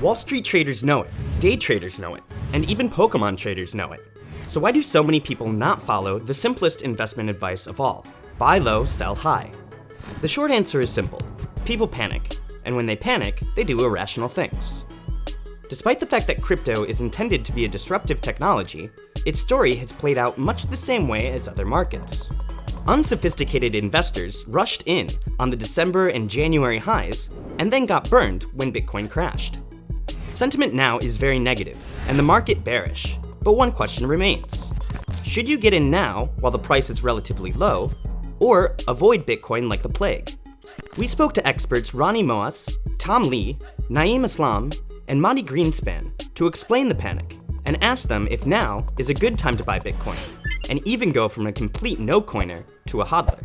Wall Street traders know it, day traders know it, and even Pokemon traders know it. So why do so many people not follow the simplest investment advice of all? Buy low, sell high. The short answer is simple. People panic, and when they panic, they do irrational things. Despite the fact that crypto is intended to be a disruptive technology, its story has played out much the same way as other markets. Unsophisticated investors rushed in on the December and January highs, and then got burned when Bitcoin crashed. Sentiment now is very negative, and the market bearish, but one question remains. Should you get in now while the price is relatively low, or avoid Bitcoin like the plague? We spoke to experts Ronnie Moas, Tom Lee, Naeem Aslam, and Mati Greenspan to explain the panic and asked them if now is a good time to buy Bitcoin, and even go from a complete no-coiner to a hodler.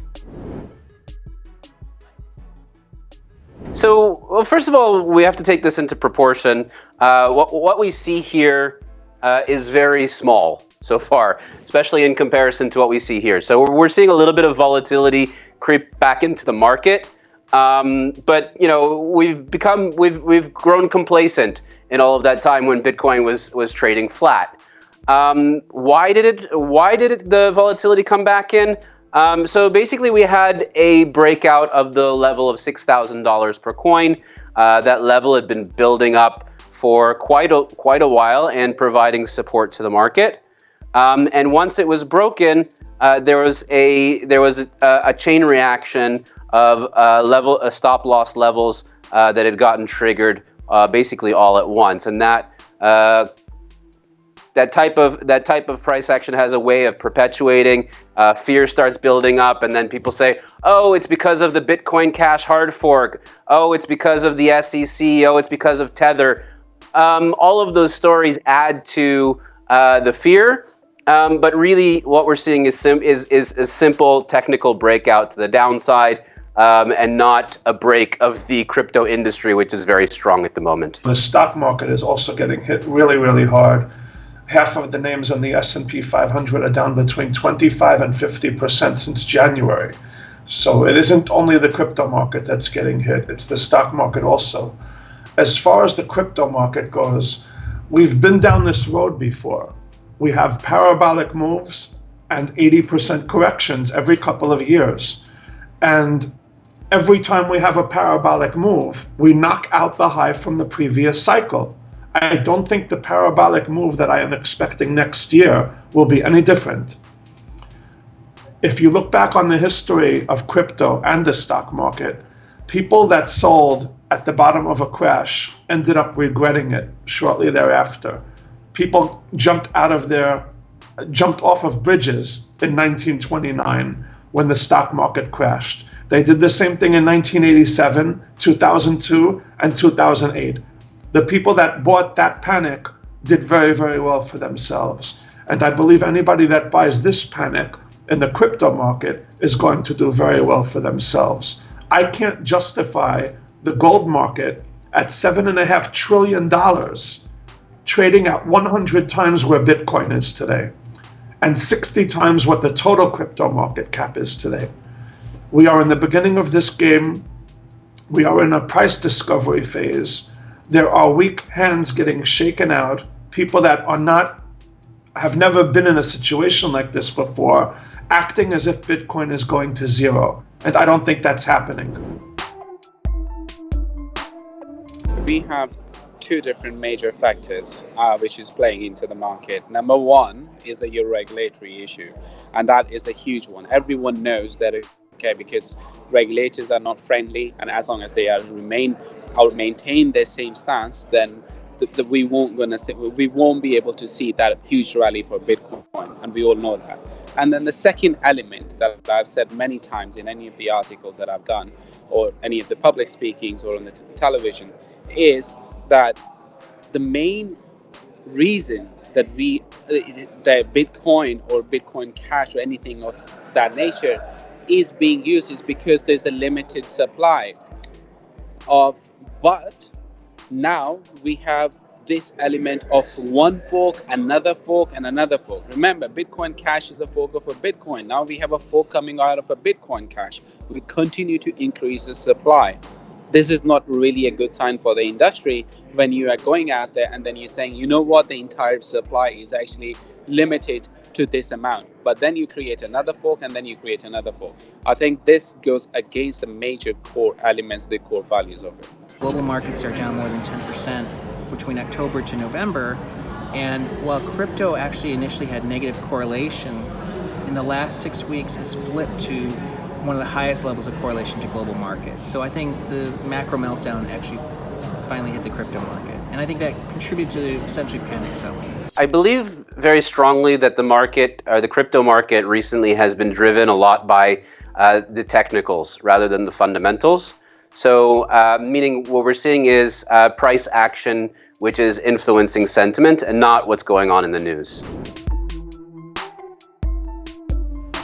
So, well, first of all, we have to take this into proportion. Uh, what, what we see here uh, is very small so far, especially in comparison to what we see here. So we're seeing a little bit of volatility creep back into the market. Um, but you know we've become we've we've grown complacent in all of that time when Bitcoin was was trading flat. Um, why did it why did it, the volatility come back in? Um, so basically, we had a breakout of the level of six thousand dollars per coin. Uh, that level had been building up for quite a quite a while and providing support to the market. Um, and once it was broken, uh, there was a there was a, a chain reaction of uh, level uh, stop loss levels uh, that had gotten triggered basically all at once, and that that type of that type of price action has a way of perpetuating. Uh, fear starts building up, and then people say, "Oh, it's because of the Bitcoin Cash hard fork. Oh, it's because of the SEC. Oh, it's because of Tether." Um, all of those stories add to the fear. Um, but really, what we're seeing is, is, is a simple technical breakout to the downside um, and not a break of the crypto industry, which is very strong at the moment. The stock market is also getting hit really, really hard. Half of the names on the S&P 500 are down between 25 and 50 percent since January. So it isn't only the crypto market that's getting hit; it's the stock market also. As far as the crypto market goes, we've been down this road before. We have parabolic moves and 80% corrections every couple of years. And every time we have a parabolic move, we knock out the high from the previous cycle. I don't think the parabolic move that I am expecting next year will be any different. If you look back on the history of crypto and the stock market, people that sold at the bottom of a crash ended up regretting it shortly thereafter. People jumped out of their jumped off of bridges in 1929 when the stock market crashed. They did the same thing in 1987, 2002, and 2008. The people that bought that panic did very, very well for themselves. And I believe anybody that buys this panic in the crypto market is going to do very well for themselves. I can't justify the gold market at $7.5 trillion trading at 100 times where Bitcoin is today and 60 times what the total crypto market cap is today. We are in the beginning of this game. We are in a price discovery phase. There are weak hands getting shaken out, people that are not, have never been in a situation like this before, acting as if Bitcoin is going to zero. And I don't think that's happening. We have two different major factors uh, which is playing into the market. Number one is the regulatory issue, and that is a huge one. Everyone knows that okay because regulators are not friendly, and as long as they are remain or maintain their same stance, then the, the, we won't gonna see, we won't be able to see that huge rally for Bitcoin, and we all know that. And then the second element that I've said many times in any of the articles that I've done, or any of the public speakings or on the television, is that the main reason that we uh, that bitcoin or bitcoin cash or anything of that nature is being used is because there's a limited supply of but now we have this element of one fork another fork and another fork. Remember bitcoin cash is a fork of a bitcoin. Now we have a fork coming out of a bitcoin cash. We continue to increase the supply this is not really a good sign for the industry when you are going out there and then you're saying, you know what, the entire supply is actually limited to this amount. But then you create another fork and then you create another fork. I think this goes against the major core elements, the core values of it. Global markets are down more than 10% between October to November. And while crypto actually initially had negative correlation, in the last six weeks has flipped to one of the highest levels of correlation to global markets. So I think the macro meltdown actually finally hit the crypto market. And I think that contributed to essentially panic selling. I believe very strongly that the market, or the crypto market recently has been driven a lot by uh, the technicals rather than the fundamentals. So uh, meaning what we're seeing is uh, price action, which is influencing sentiment and not what's going on in the news.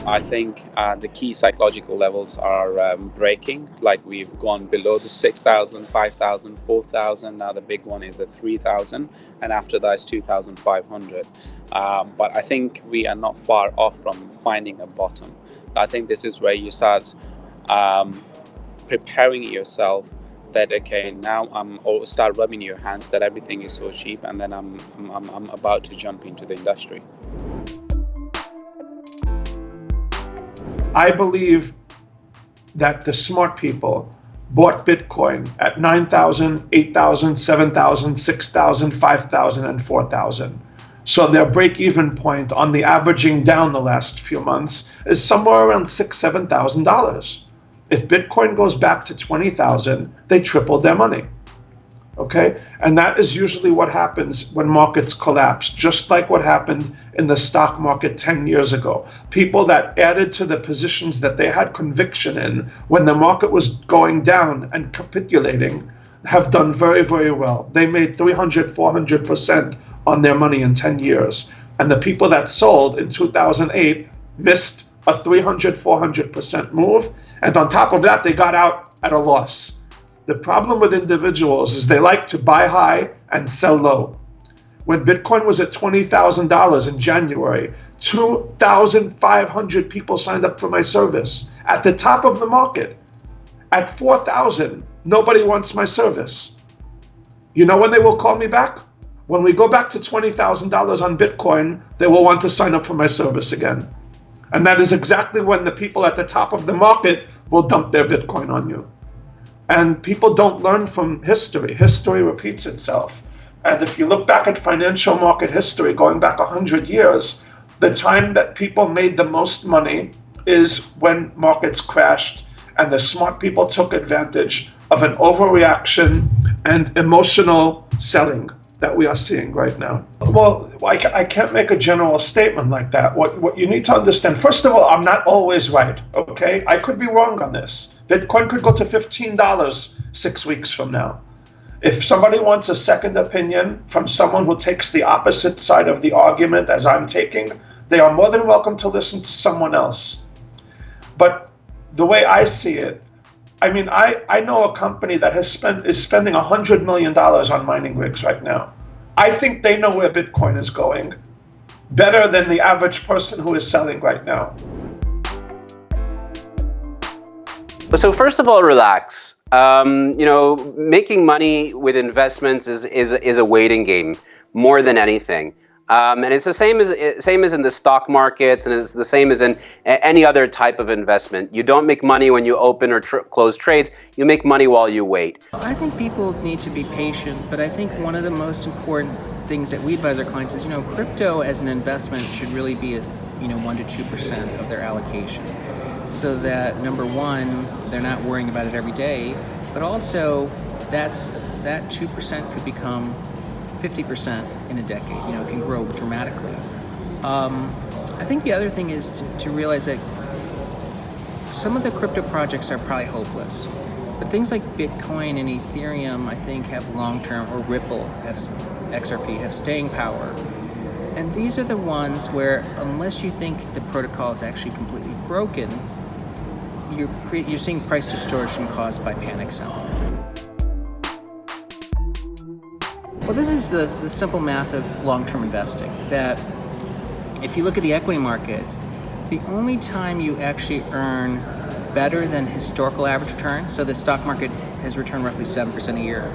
I think uh, the key psychological levels are um, breaking, like we've gone below the 6,000, 5,000, 4,000, now the big one is at 3,000, and after that is 2,500. Um, but I think we are not far off from finding a bottom. I think this is where you start um, preparing yourself that okay now I'm or start rubbing your hands that everything is so cheap and then I'm I'm, I'm about to jump into the industry. I believe that the smart people bought Bitcoin at 9,000, 8,000, 7,000, 6,000, 5,000, and 4,000. So their break even point on the averaging down the last few months is somewhere around six, seven thousand dollars. If Bitcoin goes back to 20,000, they tripled their money okay? And that is usually what happens when markets collapse, just like what happened in the stock market 10 years ago. People that added to the positions that they had conviction in when the market was going down and capitulating have done very, very well. They made 300, 400% on their money in 10 years. And the people that sold in 2008 missed a 300, 400% move. And on top of that, they got out at a loss. The problem with individuals is they like to buy high and sell low. When Bitcoin was at $20,000 in January, 2,500 people signed up for my service at the top of the market. At 4,000, nobody wants my service. You know when they will call me back? When we go back to $20,000 on Bitcoin, they will want to sign up for my service again. And that is exactly when the people at the top of the market will dump their Bitcoin on you. And people don't learn from history. History repeats itself. And if you look back at financial market history going back 100 years, the time that people made the most money is when markets crashed and the smart people took advantage of an overreaction and emotional selling that we are seeing right now. Well, I, can't make a general statement like that. What, what you need to understand, first of all, I'm not always right, okay? I could be wrong on this. Bitcoin could go to $15 six weeks from now. If somebody wants a second opinion from someone who takes the opposite side of the argument as I'm taking, they are more than welcome to listen to someone else. But the way I see it, I mean, I, I know a company that has spent is spending $100 million on mining rigs right now. I think they know where Bitcoin is going better than the average person who is selling right now. So first of all, relax. Um, you know, making money with investments is, is, is a waiting game more than anything. Um, and it's the same as same as in the stock markets, and it's the same as in any other type of investment. You don't make money when you open or tr close trades. You make money while you wait. I think people need to be patient, but I think one of the most important things that we advise our clients is, you know, crypto as an investment should really be, a, you know, one to two percent of their allocation, so that number one, they're not worrying about it every day, but also that's that two percent could become 50% in a decade. You know, can grow dramatically. Um, I think the other thing is to, to realize that some of the crypto projects are probably hopeless. But things like Bitcoin and Ethereum, I think, have long-term, or Ripple, have XRP, have staying power. And these are the ones where, unless you think the protocol is actually completely broken, you're, you're seeing price distortion caused by panic selling. Well, this is the, the simple math of long-term investing, that if you look at the equity markets, the only time you actually earn better than historical average return. So the stock market has returned roughly 7% a year.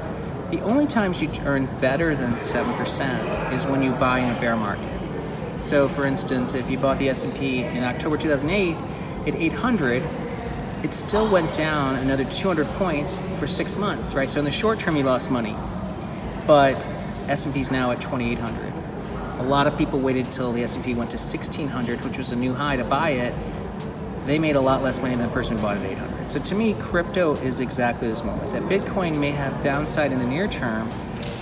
The only times you earn better than 7% is when you buy in a bear market. So for instance, if you bought the S&P in October 2008 at 800, it still went down another 200 points for six months, right? So in the short term, you lost money, but S&P is now at 2,800. A lot of people waited until the S&P went to 1,600, which was a new high to buy it. They made a lot less money than the person who bought it at 800. So to me, crypto is exactly this moment. That Bitcoin may have downside in the near term,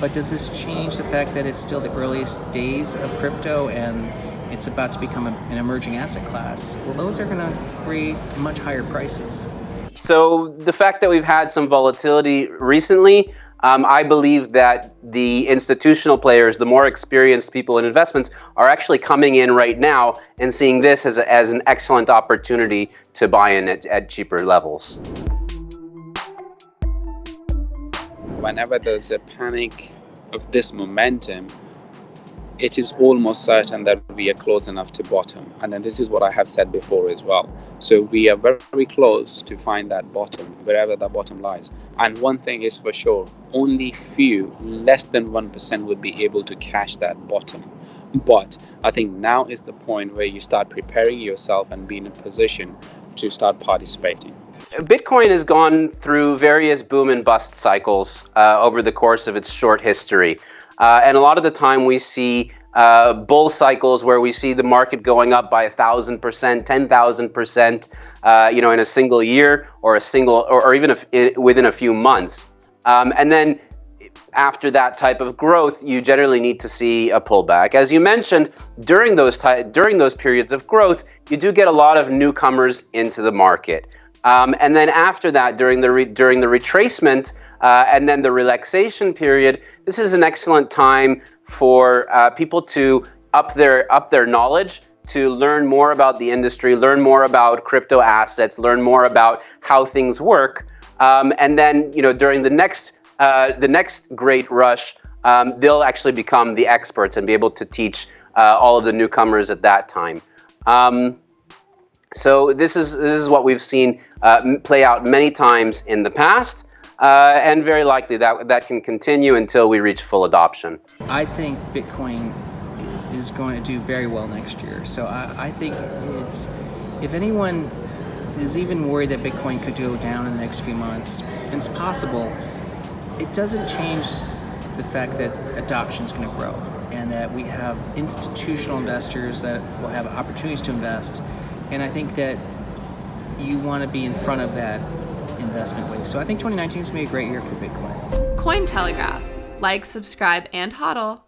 but does this change the fact that it's still the earliest days of crypto and it's about to become a, an emerging asset class, well, those are going to create much higher prices. So the fact that we've had some volatility recently, um, I believe that the institutional players, the more experienced people in investments, are actually coming in right now and seeing this as, a, as an excellent opportunity to buy in at, at cheaper levels. Whenever there's a panic of this momentum, it is almost certain that we are close enough to bottom. And then this is what I have said before as well. So we are very close to find that bottom, wherever that bottom lies. And one thing is for sure, only few, less than 1% would be able to catch that bottom. But I think now is the point where you start preparing yourself and be in a position to start participating. Bitcoin has gone through various boom and bust cycles uh, over the course of its short history. Uh, and a lot of the time we see uh, bull cycles where we see the market going up by a thousand percent, ten thousand percent, uh, you know, in a single year or a single, or, or even a, within a few months. Um, and then after that type of growth, you generally need to see a pullback. As you mentioned, during those during those periods of growth, you do get a lot of newcomers into the market. Um, and then after that, during the during the retracement uh, and then the relaxation period, this is an excellent time for uh, people to up their up their knowledge, to learn more about the industry, learn more about crypto assets, learn more about how things work, um, and then you know during the next uh, the next great rush, um, they'll actually become the experts and be able to teach uh, all of the newcomers at that time. Um, so this is, this is what we've seen uh, play out many times in the past. Uh, and very likely that that can continue until we reach full adoption. I think Bitcoin is going to do very well next year. So I, I think it's if anyone is even worried that Bitcoin could go down in the next few months, and it's possible, it doesn't change the fact that adoption is going to grow and that we have institutional investors that will have opportunities to invest and I think that you want to be in front of that investment wave. So I think 2019 is going to be a great year for Bitcoin. Cointelegraph. Like, subscribe, and hodl.